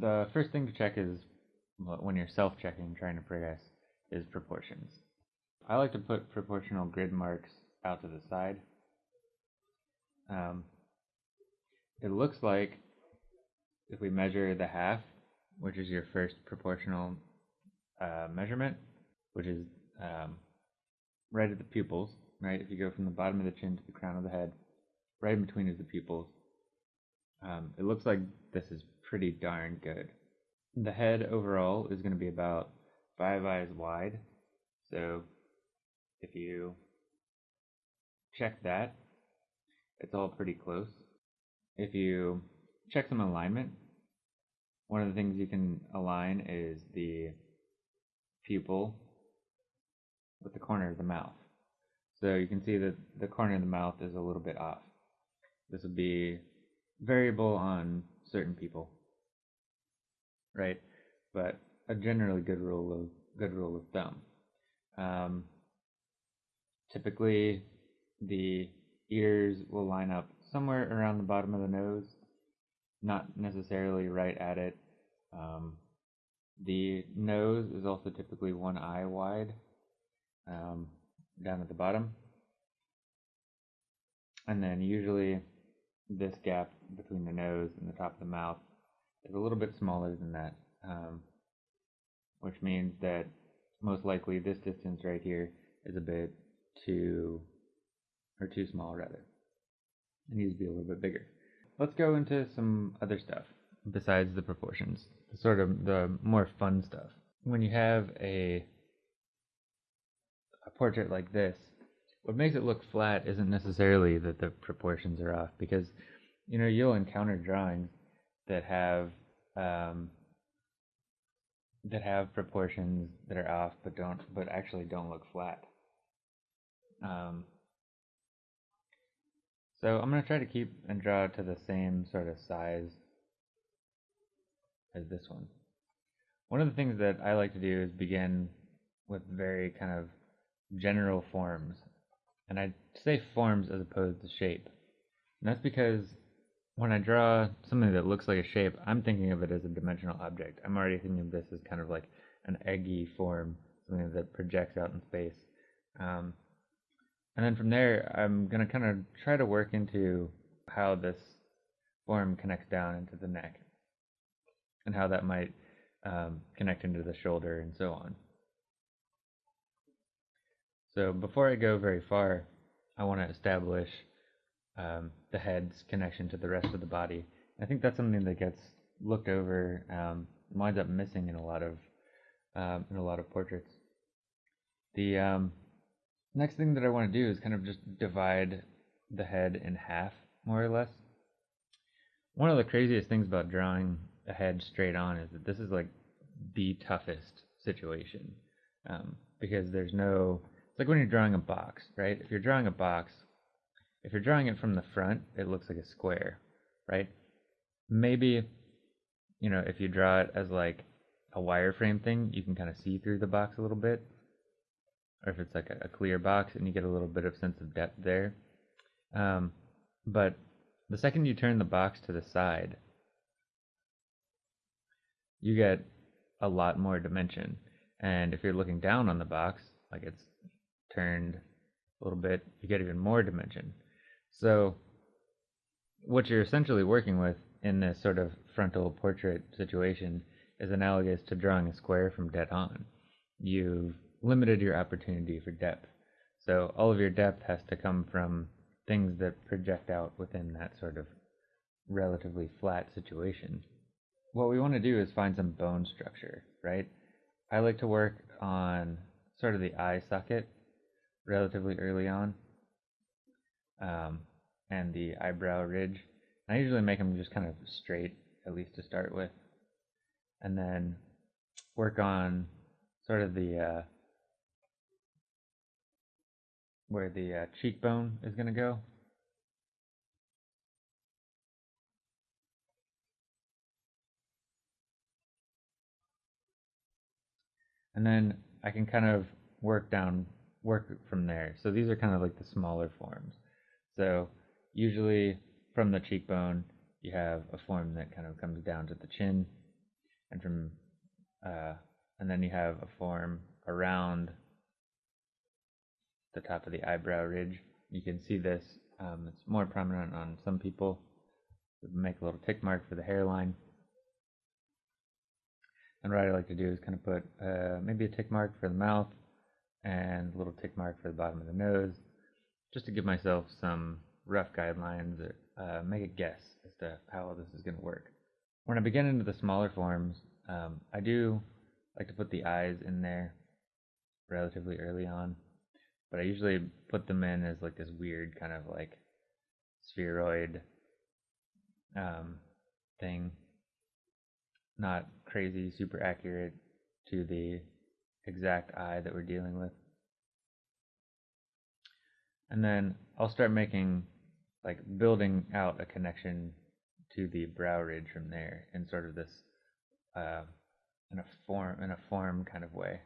the first thing to check is when you're self-checking, trying to progress, is proportions. I like to put proportional grid marks out to the side. Um, it looks like if we measure the half, which is your first proportional uh, measurement, which is um, right at the pupils, right? If you go from the bottom of the chin to the crown of the head, right in between is the pupils. Um, it looks like this is pretty darn good. The head overall is going to be about five eyes wide. So if you check that, it's all pretty close. If you check some alignment, one of the things you can align is the pupil with the corner of the mouth. So you can see that the corner of the mouth is a little bit off. This would be variable on certain people, right? But a generally good rule of good rule of thumb. Um, typically, the ears will line up somewhere around the bottom of the nose, not necessarily right at it. Um, the nose is also typically one eye wide um, down at the bottom. And then usually this gap between the nose and the top of the mouth is a little bit smaller than that, um, which means that most likely this distance right here is a bit too, or too small rather. It needs to be a little bit bigger. Let's go into some other stuff besides the proportions, sort of the more fun stuff. When you have a a portrait like this, what makes it look flat isn't necessarily that the proportions are off, because you know you'll encounter drawings that have um, that have proportions that are off, but don't but actually don't look flat. Um, so I'm gonna try to keep and draw to the same sort of size as this one. One of the things that I like to do is begin with very kind of general forms. And I say forms as opposed to shape. And that's because when I draw something that looks like a shape, I'm thinking of it as a dimensional object. I'm already thinking of this as kind of like an eggy form, something that projects out in space. Um, and then from there, I'm going to kind of try to work into how this form connects down into the neck and how that might um, connect into the shoulder and so on. So before I go very far, I want to establish um, the head's connection to the rest of the body. I think that's something that gets looked over, um, winds up missing in a lot of um, in a lot of portraits. The um, next thing that I want to do is kind of just divide the head in half, more or less. One of the craziest things about drawing a head straight on is that this is like the toughest situation um, because there's no it's like when you're drawing a box, right? If you're drawing a box, if you're drawing it from the front, it looks like a square, right? Maybe, you know, if you draw it as like a wireframe thing, you can kind of see through the box a little bit. Or if it's like a, a clear box and you get a little bit of sense of depth there. Um, but the second you turn the box to the side, you get a lot more dimension. And if you're looking down on the box, like it's turned a little bit, you get even more dimension. So what you're essentially working with in this sort of frontal portrait situation is analogous to drawing a square from dead on. You've limited your opportunity for depth. So all of your depth has to come from things that project out within that sort of relatively flat situation. What we want to do is find some bone structure, right? I like to work on sort of the eye socket relatively early on, um, and the eyebrow ridge. I usually make them just kind of straight, at least to start with, and then work on sort of the uh, where the uh, cheekbone is going to go. And then I can kind of work down work from there. So these are kind of like the smaller forms. So usually from the cheekbone, you have a form that kind of comes down to the chin, and from uh, and then you have a form around the top of the eyebrow ridge. You can see this. Um, it's more prominent on some people. Make a little tick mark for the hairline. And what I like to do is kind of put uh, maybe a tick mark for the mouth and a little tick mark for the bottom of the nose, just to give myself some rough guidelines or uh, make a guess as to how this is going to work. When I begin into the smaller forms, um, I do like to put the eyes in there relatively early on, but I usually put them in as like this weird kind of like spheroid um, thing, not crazy, super accurate to the exact eye that we're dealing with. And then I'll start making, like, building out a connection to the brow ridge from there in sort of this, uh, in a form, in a form kind of way.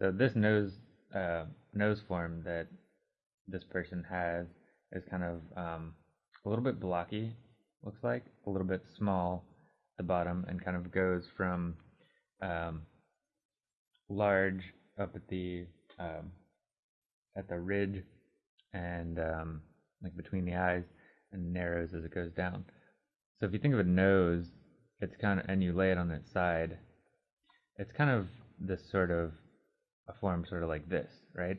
So this nose, uh, nose form that this person has is kind of um, a little bit blocky, looks like, a little bit small at the bottom, and kind of goes from um, large up at the um, at the ridge and um, like between the eyes and narrows as it goes down. So if you think of a nose, it's kind of and you lay it on its side, it's kind of this sort of a form sort of like this, right?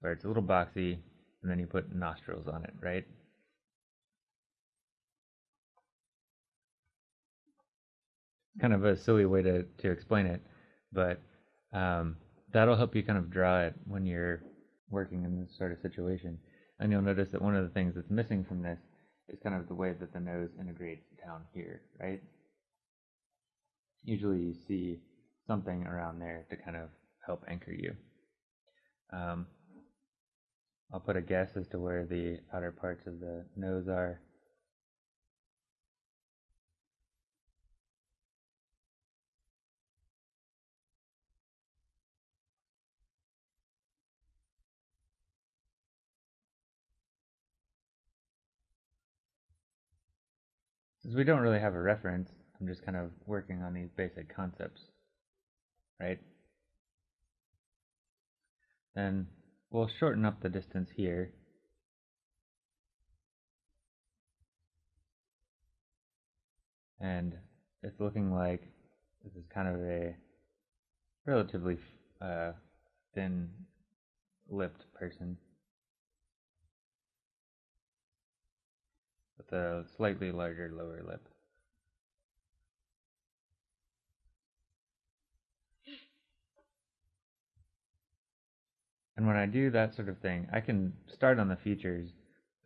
Where it's a little boxy and then you put nostrils on it, right? kind of a silly way to, to explain it, but um, that'll help you kind of draw it when you're working in this sort of situation. And you'll notice that one of the things that's missing from this is kind of the way that the nose integrates down here, right? Usually you see something around there to kind of help anchor you. Um, I'll put a guess as to where the outer parts of the nose are. Since we don't really have a reference, I'm just kind of working on these basic concepts, right? Then we'll shorten up the distance here. And it's looking like this is kind of a relatively uh, thin lipped person. A slightly larger lower lip. And when I do that sort of thing, I can start on the features,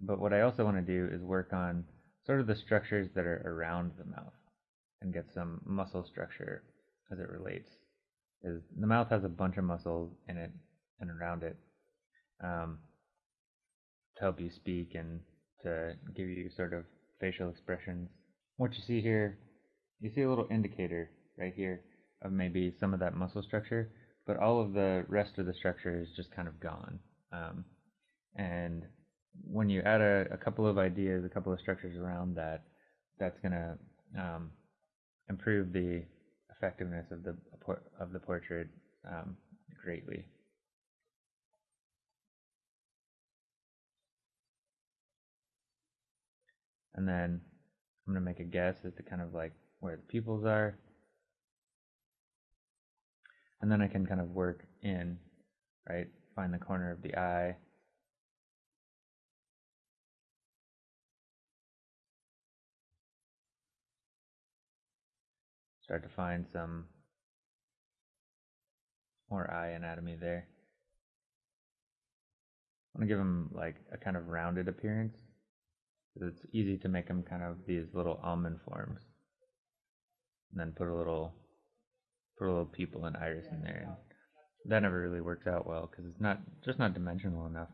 but what I also want to do is work on sort of the structures that are around the mouth and get some muscle structure as it relates. Is the mouth has a bunch of muscles in it and around it um, to help you speak and to give you sort of facial expressions. What you see here, you see a little indicator right here of maybe some of that muscle structure, but all of the rest of the structure is just kind of gone. Um, and when you add a, a, couple of ideas, a couple of structures around that, that's going to um, improve the effectiveness of the of the portrait um, greatly. And then I'm going to make a guess as to kind of like where the pupils are. And then I can kind of work in, right, find the corner of the eye. Start to find some more eye anatomy there. I want to give them like a kind of rounded appearance it's easy to make them kind of these little almond forms. And then put a little, put a little pupil and iris in there. And that never really works out well because it's not just not dimensional enough.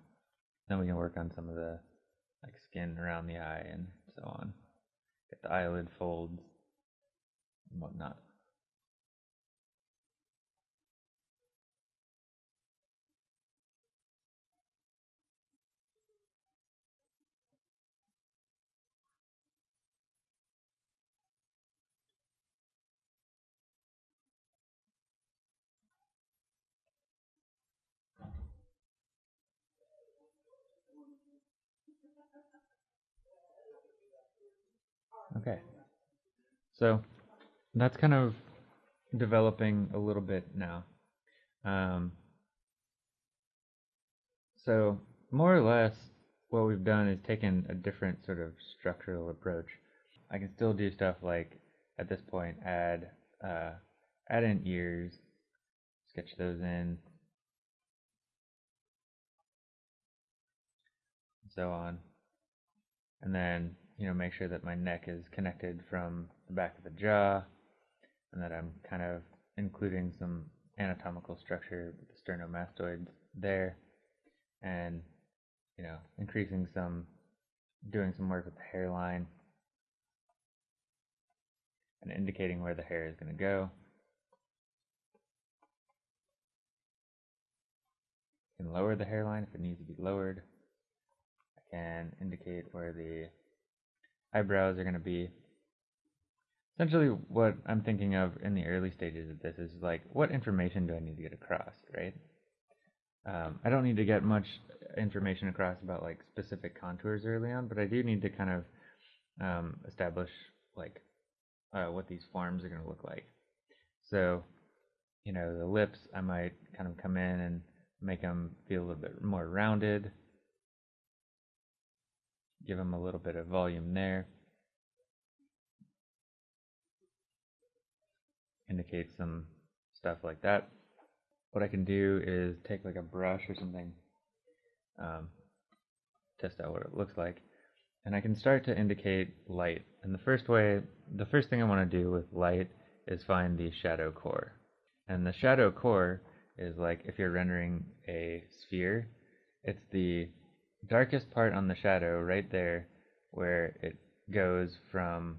Then we can work on some of the like skin around the eye and so on. Get the eyelid folds and whatnot. Okay. So that's kind of developing a little bit now. Um, so more or less what we've done is taken a different sort of structural approach. I can still do stuff like at this point add uh, add in ears, sketch those in, so on. And then, you know, make sure that my neck is connected from the back of the jaw and that I'm kind of including some anatomical structure with the sternomastoids there and you know increasing some doing some work with the hairline and indicating where the hair is going to go can lower the hairline if it needs to be lowered can indicate where the eyebrows are going to be essentially what I'm thinking of in the early stages of this is like, what information do I need to get across, right? Um, I don't need to get much information across about like specific contours early on, but I do need to kind of um, establish like uh, what these forms are going to look like. So, you know, the lips, I might kind of come in and make them feel a little bit more rounded, give them a little bit of volume there. indicate some stuff like that. What I can do is take like a brush or something, um, test out what it looks like, and I can start to indicate light. And the first way, the first thing I want to do with light is find the shadow core. And the shadow core is like if you're rendering a sphere, it's the darkest part on the shadow right there where it goes from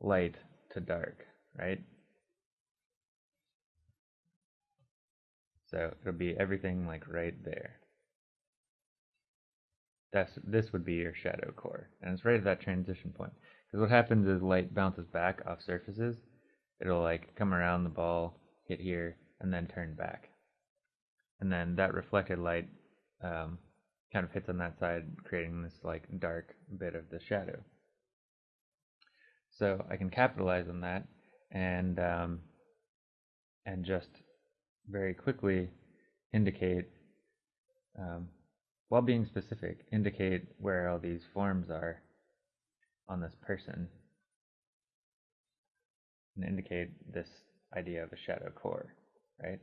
light to dark, right? So it'll be everything like right there. That's this would be your shadow core, and it's right at that transition point. Because what happens is light bounces back off surfaces. It'll like come around the ball, hit here, and then turn back. And then that reflected light um, kind of hits on that side, creating this like dark bit of the shadow. So I can capitalize on that and um, and just very quickly indicate, um, while being specific, indicate where all these forms are on this person and indicate this idea of a shadow core, right?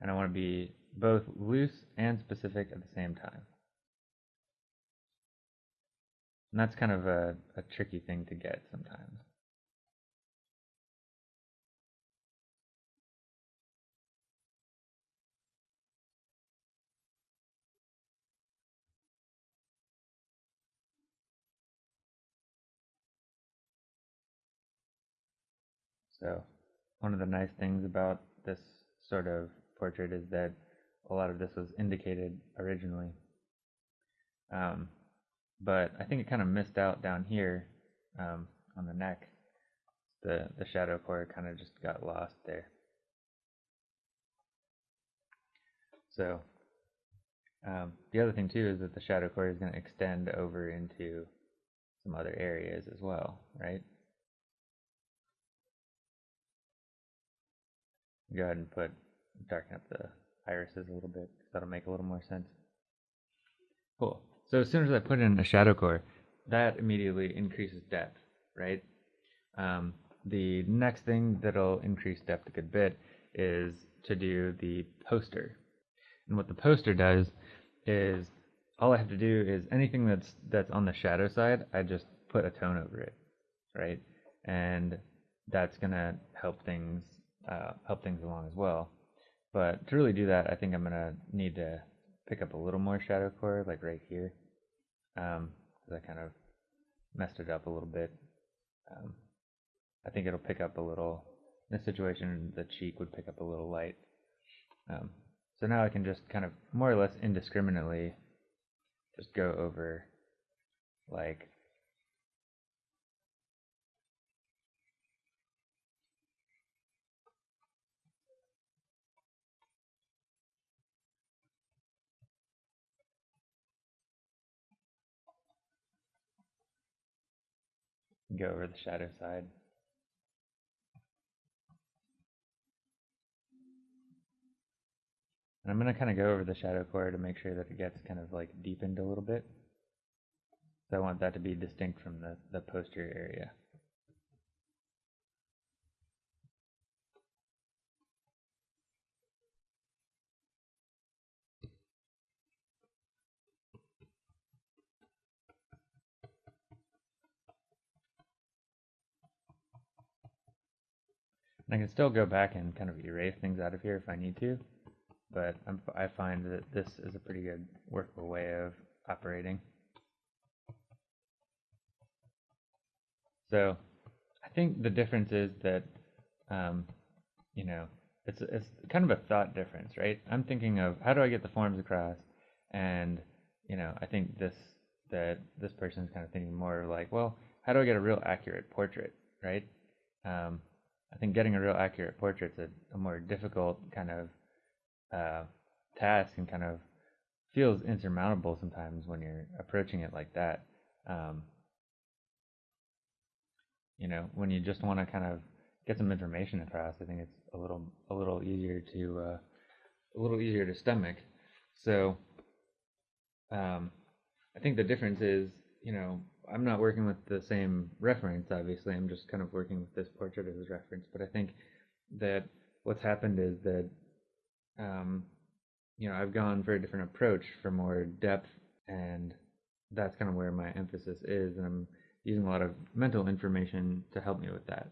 And I want to be both loose and specific at the same time. And that's kind of a, a tricky thing to get sometimes. So, one of the nice things about this sort of portrait is that a lot of this was indicated originally. Um, but I think it kind of missed out down here um, on the neck. The, the shadow core kind of just got lost there. So um, the other thing too is that the shadow core is going to extend over into some other areas as well, right? Go ahead and put darken up the irises a little bit. That'll make a little more sense. Cool. So as soon as I put in a shadow core, that immediately increases depth, right? Um, the next thing that'll increase depth a good bit is to do the poster. And what the poster does is all I have to do is anything that's that's on the shadow side, I just put a tone over it, right? And that's gonna help things uh, help things along as well. But to really do that, I think I'm gonna need to pick up a little more shadow core, like right here. Um, I kind of messed it up a little bit. Um, I think it'll pick up a little. In this situation, the cheek would pick up a little light. Um, so now I can just kind of more or less indiscriminately just go over like Go over the shadow side. And I'm going to kind of go over the shadow core to make sure that it gets kind of like deepened a little bit. So I want that to be distinct from the, the posterior area. I can still go back and kind of erase things out of here if I need to, but I'm, I find that this is a pretty good workable way of operating. So I think the difference is that, um, you know, it's, it's kind of a thought difference, right? I'm thinking of how do I get the forms across, and you know, I think this that this person's kind of thinking more like, well, how do I get a real accurate portrait, right? Um, I think getting a real accurate portrait is a, a more difficult kind of uh, task and kind of feels insurmountable sometimes when you're approaching it like that. Um, you know, when you just want to kind of get some information across, I think it's a little a little easier to uh, a little easier to stomach. So um, I think the difference is, you know, I'm not working with the same reference, obviously. I'm just kind of working with this portrait as a reference. But I think that what's happened is that, um, you know, I've gone for a different approach for more depth, and that's kind of where my emphasis is. And I'm using a lot of mental information to help me with that.